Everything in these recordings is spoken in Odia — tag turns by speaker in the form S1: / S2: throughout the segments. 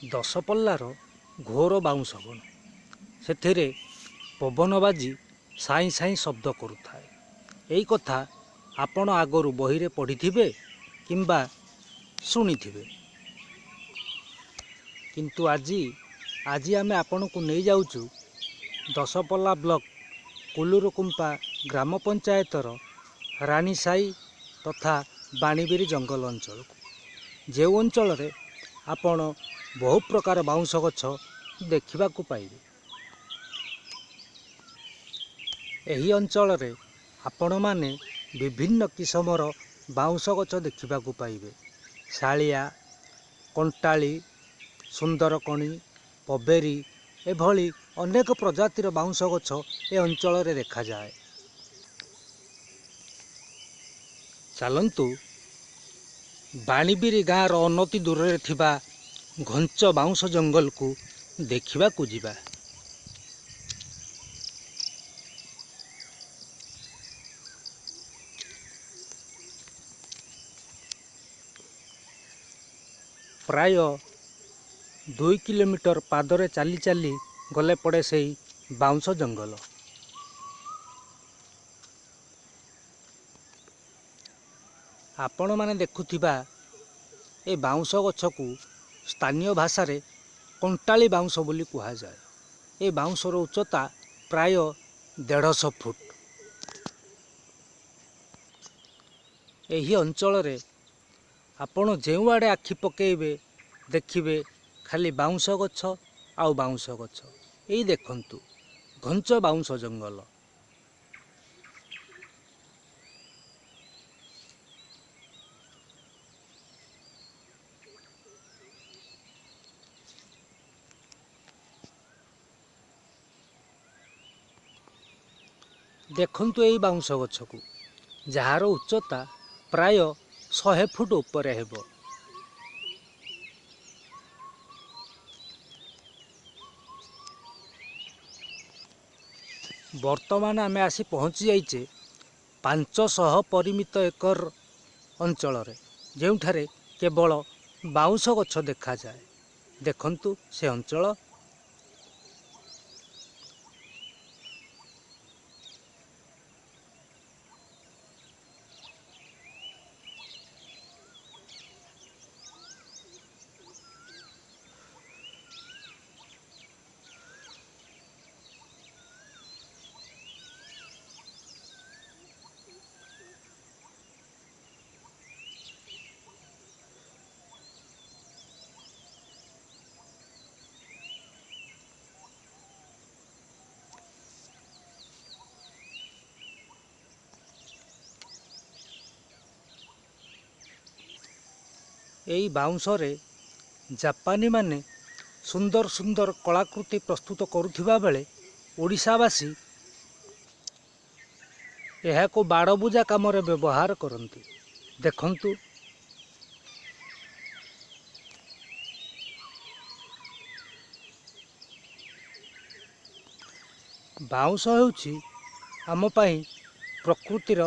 S1: ଦଶପଲ୍ଲାର ଘୋର ବାଉଁଶ ବଣ ସେଥିରେ ପବନ ବାଜି ସାଇଁ ସାଇଁ ଶବ୍ଦ କରୁଥାଏ। ଏଇ କଥା ଆପଣ ଆଗରୁ ବହିରେ ପଢ଼ିଥିବେ କିମ୍ବା ଶୁଣିଥିବେ। କିନ୍ତୁ ଆଜି ଆଜି ଆମେ ଆପଣଙ୍କୁ ନେଇଯାଉଛୁ ଦଶପଲ୍ଲା ବ୍ଲକ କୁଲୁରୁକୁମ୍ପା ଗ୍ରାମ ପଞ୍ଚାୟତର ରାଣୀସାହି ତଥା ବାଣୀବିରି ଜଙ୍ଗଲ ଅଞ୍ଚଳକୁ। ଯେଉଁ ଅଞ୍ଚଳରେ ଆପଣ ବହୁ ପ୍ରକାର ବାଉଁଶ ଗଛ ଦେଖିବାକୁ ପାଇବେ। ଏହି ଅଞ୍ଚଳରେ ଆପଣମାନେ ବିଭିନ୍ନ କିସମର ବାଉଁଶ ଗଛ ଦେଖିବାକୁ ପାଇବେ। ଶାଳିଆ କଣ୍ଟାଳି ସୁନ୍ଦରକଣି ପବେରୀ ଏଭଳି ଅନେକ ପ୍ରଜାତିର ବାଉଁଶ ଗଛ ଏ ଅଞ୍ଚଳରେ ଦେଖାଯାଏ। ଚାଲନ୍ତୁ ବାଣୀବିରି ଗାଁର ଅନତି ଦୂରରେ ଥିବା ଘଞ୍ଚ ବାଉଁଶ ଜଙ୍ଗଲକୁ ଦେଖିବାକୁ ଯିବା। ପ୍ରାୟ ଦୁଇ କିଲୋମିଟର ପାଦରେ ଚାଲି ଚାଲି ଗଲେ ପଡ଼େ ସେଇ ବାଉଁଶ ଜଙ୍ଗଲ। ଆପଣମାନେ ଦେଖୁଥିବା ଏ ବାଉଁଶ ଗଛକୁ ସ୍ଥାନୀୟ ଭାଷାରେ କଣ୍ଟାଳି ବାଉଁଶ ବୋଲି କୁହାଯାଏ। ଏ ବାଉଁଶର ଉଚ୍ଚତା ପ୍ରାୟ ଦେଢ଼ଶହ ଫୁଟ। ଏହି ଅଞ୍ଚଳରେ ଆପଣ ଯେଉଁଆଡ଼େ ଆଖି ପକେଇବେ ଦେଖିବେ ଖାଲି ବାଉଁଶ ଗଛ ଆଉ ବାଉଁଶ ଗଛ। ଏଇ ଦେଖନ୍ତୁ ଘଞ୍ଚ ବାଉଁଶ ଜଙ୍ଗଲ। ଦେଖନ୍ତୁ ଏଇ ବାଉଁଶ ଗଛକୁ। ଯାହାର ଉଚ୍ଚତା ପ୍ରାୟ ଶହେ ଫୁଟ ଉପରେ ହେବ। ବର୍ତ୍ତମାନ ଆମେ ଆସି ପହଞ୍ଚି ଯାଇଛେ ପାଞ୍ଚଶହ ପରିମିତ ଏକର ଅଞ୍ଚଳରେ ଯେଉଁଠାରେ କେବଳ ବାଉଁଶ ଗଛ ଦେଖାଯାଏ। ଦେଖନ୍ତୁ ସେ ଅଞ୍ଚଳ ଏଇ ବାଉଁଶରେ ଜାପାନୀମାନେ ସୁନ୍ଦର ସୁନ୍ଦର କଳାକୃତି ପ୍ରସ୍ତୁତ କରୁଥିବା ବେଳେ ଓଡ଼ିଶାବାସୀ ଏହାକୁ ବାଡ଼ବୁଜା କାମରେ ବ୍ୟବହାର କରନ୍ତି। ଦେଖନ୍ତୁ। ବାଉଁଶ ହେଉଛି ଆମ ପାଇଁ ପ୍ରକୃତିର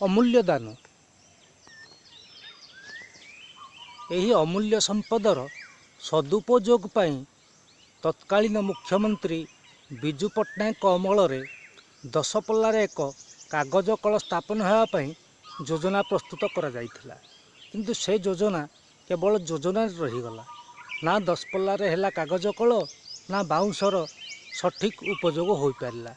S1: ଅମୂଲ୍ୟ ଦାନ। ଏହି ଅମୂଲ୍ୟ ସମ୍ପଦର ସଦୁପଯୋଗ ପାଇଁ ତତ୍କାଳୀନ ମୁଖ୍ୟମନ୍ତ୍ରୀ ବିଜୁ ପଟ୍ଟନାୟକଙ୍କ ଅମଳରେ ଦଶପଲ୍ଲାରେ ଏକ କାଗଜ କଳ ସ୍ଥାପନ ହେବା ପାଇଁ ଯୋଜନା ପ୍ରସ୍ତୁତ କରାଯାଇଥିଲା। କିନ୍ତୁ ସେ ଯୋଜନା କେବଳ ଯୋଜନାରେ ରହିଗଲା। ନା ଦଶପଲ୍ଲାରେ ହେଲା କାଗଜ କଳ ନା ବାଉଁଶର ସଠିକ୍ ଉପଯୋଗ ହୋଇପାରିଲା।